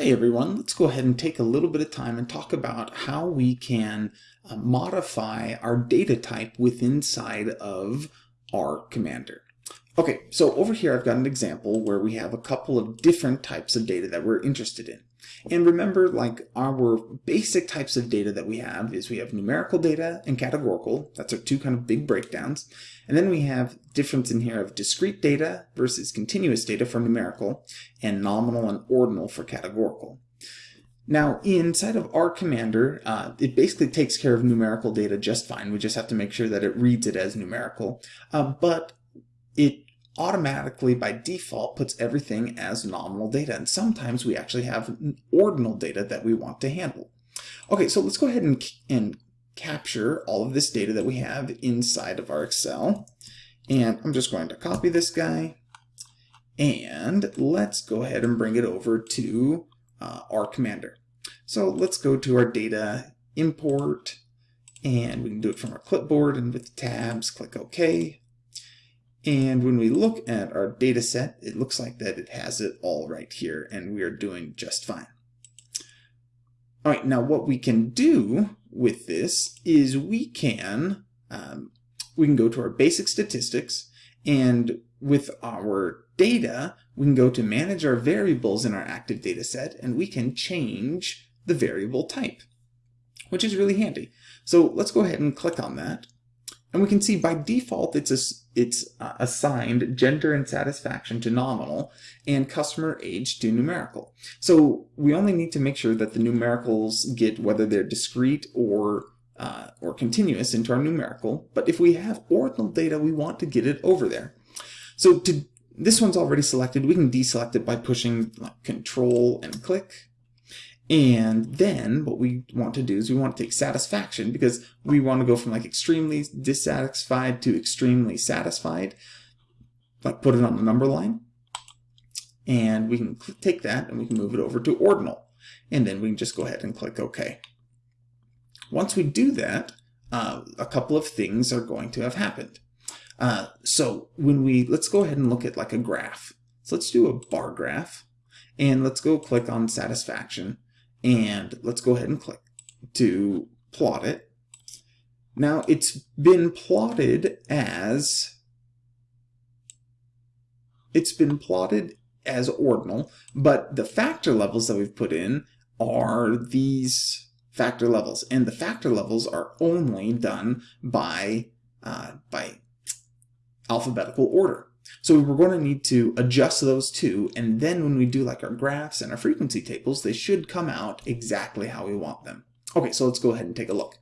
Hey everyone, let's go ahead and take a little bit of time and talk about how we can uh, modify our data type within inside of R Commander. Okay, so over here I've got an example where we have a couple of different types of data that we're interested in. And remember, like our basic types of data that we have is we have numerical data and categorical. That's our two kind of big breakdowns. And then we have difference in here of discrete data versus continuous data for numerical and nominal and ordinal for categorical. Now, inside of R Commander, uh, it basically takes care of numerical data just fine. We just have to make sure that it reads it as numerical. Uh, but it automatically by default puts everything as nominal data. And sometimes we actually have ordinal data that we want to handle. Okay, so let's go ahead and, and capture all of this data that we have inside of our Excel. And I'm just going to copy this guy. And let's go ahead and bring it over to uh, R Commander. So let's go to our data import and we can do it from our clipboard and with tabs, click OK. And when we look at our data set, it looks like that it has it all right here, and we are doing just fine. All right, now what we can do with this is we can um, we can go to our basic statistics, and with our data, we can go to manage our variables in our active data set, and we can change the variable type, which is really handy. So let's go ahead and click on that. And we can see by default it's, a, it's uh, assigned gender and satisfaction to nominal and customer age to numerical. So we only need to make sure that the numericals get whether they're discrete or uh, or continuous into our numerical. But if we have ordinal data, we want to get it over there. So to this one's already selected. We can deselect it by pushing like, Control and click and then what we want to do is we want to take satisfaction because we want to go from like extremely dissatisfied to extremely satisfied. Like put it on the number line. And we can take that and we can move it over to ordinal. And then we can just go ahead and click OK. Once we do that, uh, a couple of things are going to have happened. Uh, so when we, let's go ahead and look at like a graph. So let's do a bar graph. And let's go click on satisfaction and let's go ahead and click to plot it. Now it's been plotted as it's been plotted as ordinal, but the factor levels that we've put in are these factor levels, and the factor levels are only done by uh, by alphabetical order. So we're going to need to adjust those two, and then when we do like our graphs and our frequency tables, they should come out exactly how we want them. Okay, so let's go ahead and take a look.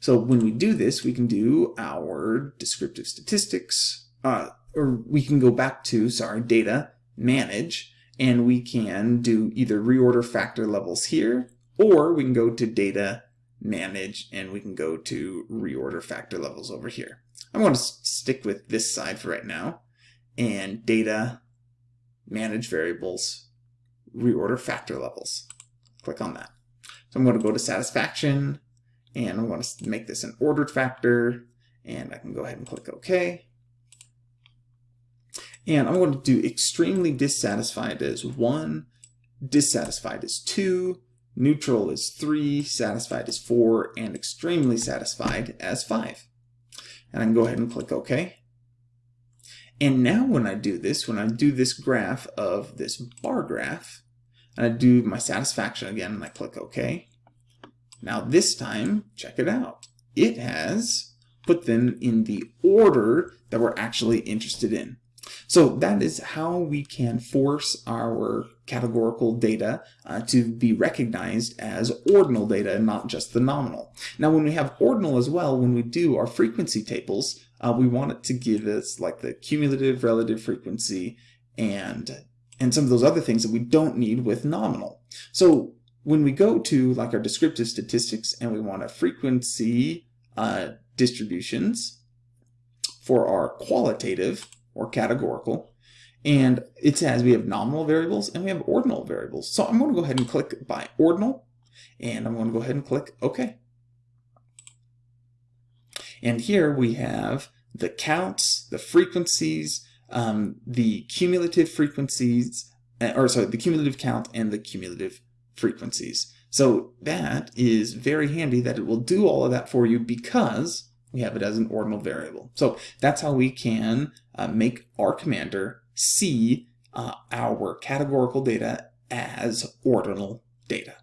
So when we do this, we can do our descriptive statistics, uh, or we can go back to, sorry, data, manage, and we can do either reorder factor levels here, or we can go to data, manage, and we can go to reorder factor levels over here. I'm going to stick with this side for right now and data, manage variables, reorder factor levels. Click on that. So I'm going to go to satisfaction and I'm going to make this an ordered factor and I can go ahead and click OK. And I'm going to do extremely dissatisfied as 1, dissatisfied as 2, neutral as 3, satisfied as 4, and extremely satisfied as 5. And I can go ahead and click OK. And now when I do this, when I do this graph of this bar graph, and I do my satisfaction again, and I click OK, now this time, check it out. It has put them in the order that we're actually interested in. So that is how we can force our categorical data uh, to be recognized as ordinal data and not just the nominal. Now when we have ordinal as well, when we do our frequency tables, uh, we want it to give us like the cumulative relative frequency and and some of those other things that we don't need with nominal. So when we go to like our descriptive statistics and we want a frequency uh, distributions for our qualitative or categorical, and it says we have nominal variables and we have ordinal variables. So I'm going to go ahead and click by ordinal, and I'm going to go ahead and click OK. And here we have the counts, the frequencies, um, the cumulative frequencies, uh, or sorry, the cumulative count and the cumulative frequencies. So that is very handy that it will do all of that for you because we have it as an ordinal variable. So that's how we can uh, make R Commander see uh, our categorical data as ordinal data.